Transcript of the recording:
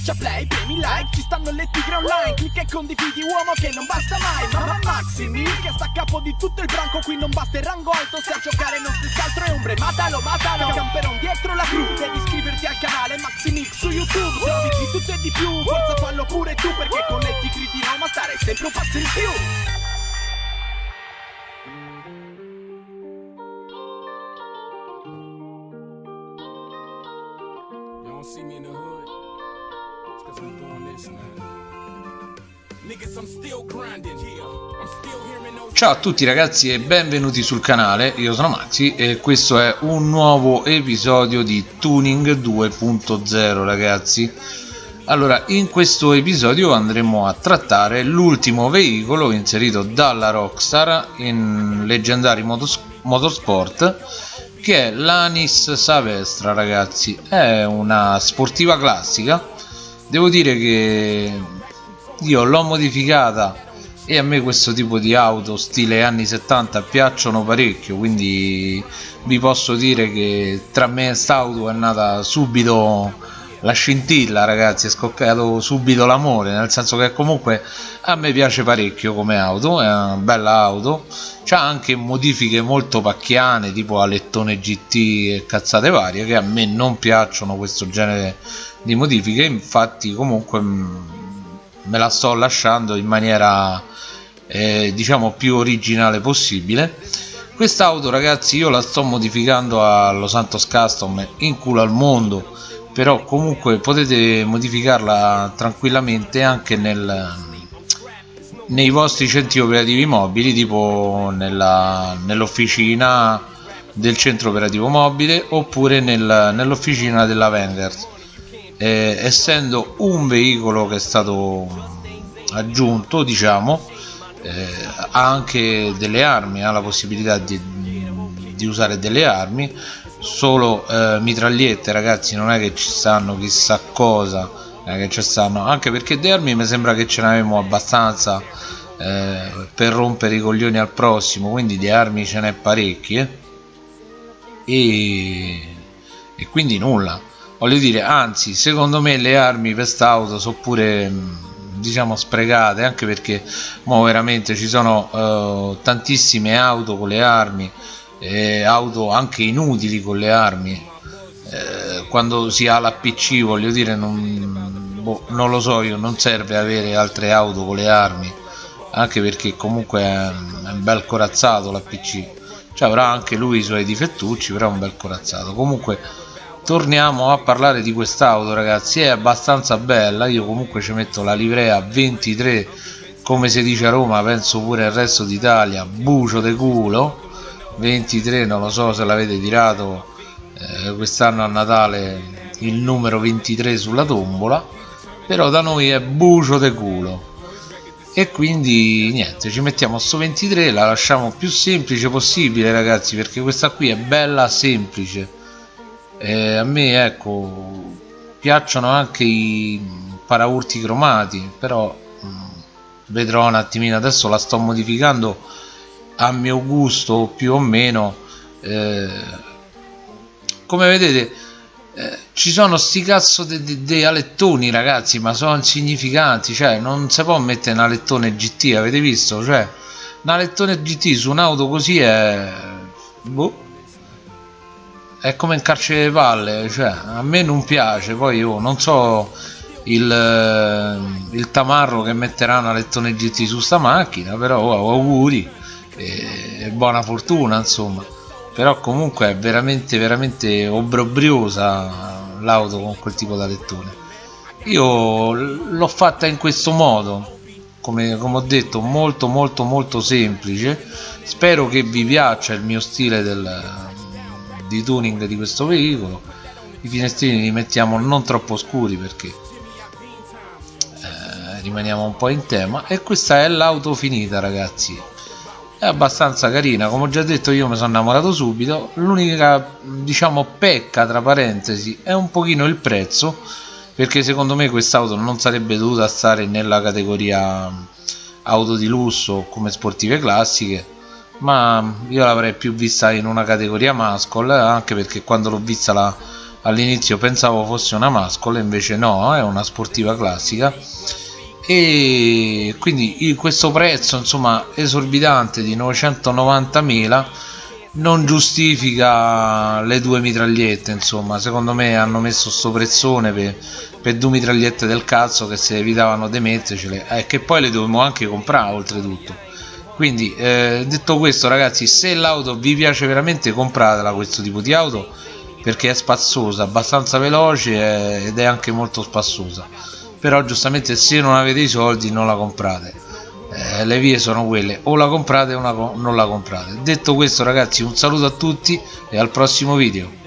Schiaccia play, premi like, ci stanno le tigre online Clicca e condividi uomo che non basta mai Mamma Maximi che sta a capo di tutto il branco Qui non basta il rango alto se a giocare non si altro è ombre Matalo, matalo, camperon dietro la cru Devi iscriverti al canale Maximix su YouTube Se di tutto e di più, forza fallo pure tu Perché con le tigre di Roma stare sempre un passo in più cause I'm doing this, those. Ciao a tutti ragazzi e benvenuti sul canale, io sono Maxi e questo è un nuovo episodio di Tuning 2.0 ragazzi. Allora in questo episodio andremo a trattare l'ultimo veicolo inserito dalla Rockstar in Leggendary Motos Motorsport che è l'Anis Savestra ragazzi. È una sportiva classica devo dire che io l'ho modificata e a me questo tipo di auto stile anni 70 piacciono parecchio quindi vi posso dire che tra me e quest'auto è nata subito la scintilla ragazzi è scoccato subito l'amore nel senso che comunque a me piace parecchio come auto è una bella auto. C'ha anche modifiche molto pacchiane tipo Alettone GT e cazzate varie che a me non piacciono questo genere di modifiche. Infatti comunque me la sto lasciando in maniera eh, diciamo più originale possibile. Quest'auto ragazzi io la sto modificando allo Santos Custom in culo al mondo però comunque potete modificarla tranquillamente anche nel, nei vostri centri operativi mobili tipo nell'officina del centro operativo mobile oppure nel, nell'officina della Vendors eh, essendo un veicolo che è stato aggiunto diciamo eh, ha anche delle armi ha la possibilità di, di usare delle armi solo eh, mitragliette ragazzi non è che ci stanno chissà cosa eh, che ci stanno. Anche perché di armi mi sembra che ce n'avevamo abbastanza eh, per rompere i coglioni al prossimo quindi di armi ce n'è parecchie e, e quindi nulla. Voglio dire anzi secondo me le armi per quest'auto sono pure diciamo sprecate anche perché mo veramente ci sono uh, tantissime auto con le armi eh, auto anche inutili con le armi. Eh, quando si ha la PC voglio dire non, boh, non, lo so io non serve avere altre auto con le armi anche perché comunque è, un bel corazzato la PC cioè avrà anche lui i suoi difettucci però è un bel corazzato. Comunque torniamo a parlare di quest'auto ragazzi. È abbastanza bella. Io comunque ci metto la livrea 23 come si dice a Roma penso pure il resto d'Italia. Bucio de culo 23 non lo so se l'avete tirato eh, quest'anno a Natale il numero 23 sulla tombola però da noi è bucio de culo. E quindi niente ci mettiamo sto 23 la lasciamo più semplice possibile ragazzi perché questa qui è bella semplice. Eh, a me ecco piacciono anche i paraurti cromati però mh, mm, vedrò un attimino adesso la sto modificando a mio gusto più o meno eh, come vedete eh, ci sono sti cazzo di alettoni ragazzi ma sono insignificanti cioè non si può mettere un alettone GT avete visto? Cioè un alettone GT su un'auto così è boh è come in carcere palle cioè a me non piace poi io non so il, eh, il tamarro che metterà una lettone GT su sta macchina però oh, auguri e buona fortuna insomma. Però comunque è veramente veramente obbrobriosa l'auto con quel tipo da lettone. Io l'ho fatta in questo modo come, come, ho detto molto molto molto semplice. Spero che vi piaccia il mio stile del, di tuning di questo veicolo. I finestrini li mettiamo non troppo scuri perché eh, rimaniamo un po' in tema. E questa è l'auto finita ragazzi è abbastanza carina. Come ho già detto io mi sono innamorato subito. L'unica diciamo pecca tra parentesi è un pochino il prezzo perché secondo me quest'auto non sarebbe dovuta stare nella categoria auto di lusso come sportive classiche ma io l'avrei più vista in una categoria muscle anche perché quando l'ho vista all'inizio pensavo fosse una mascola invece no è una sportiva classica e quindi questo prezzo insomma esorbitante di 990.000 non giustifica le due mitragliette insomma. Secondo me hanno messo sto prezzone per, per due mitragliette del cazzo che se evitavano di mettercele e eh, che poi le dovevamo anche comprare oltretutto. Quindi eh, detto questo ragazzi se l'auto vi piace veramente compratela questo tipo di auto perché è spazzosa abbastanza veloce eh, ed è anche molto spassosa però giustamente se non avete i soldi non la comprate. Eh, le vie sono quelle. O la comprate o non la comprate. Detto questo ragazzi un saluto a tutti e al prossimo video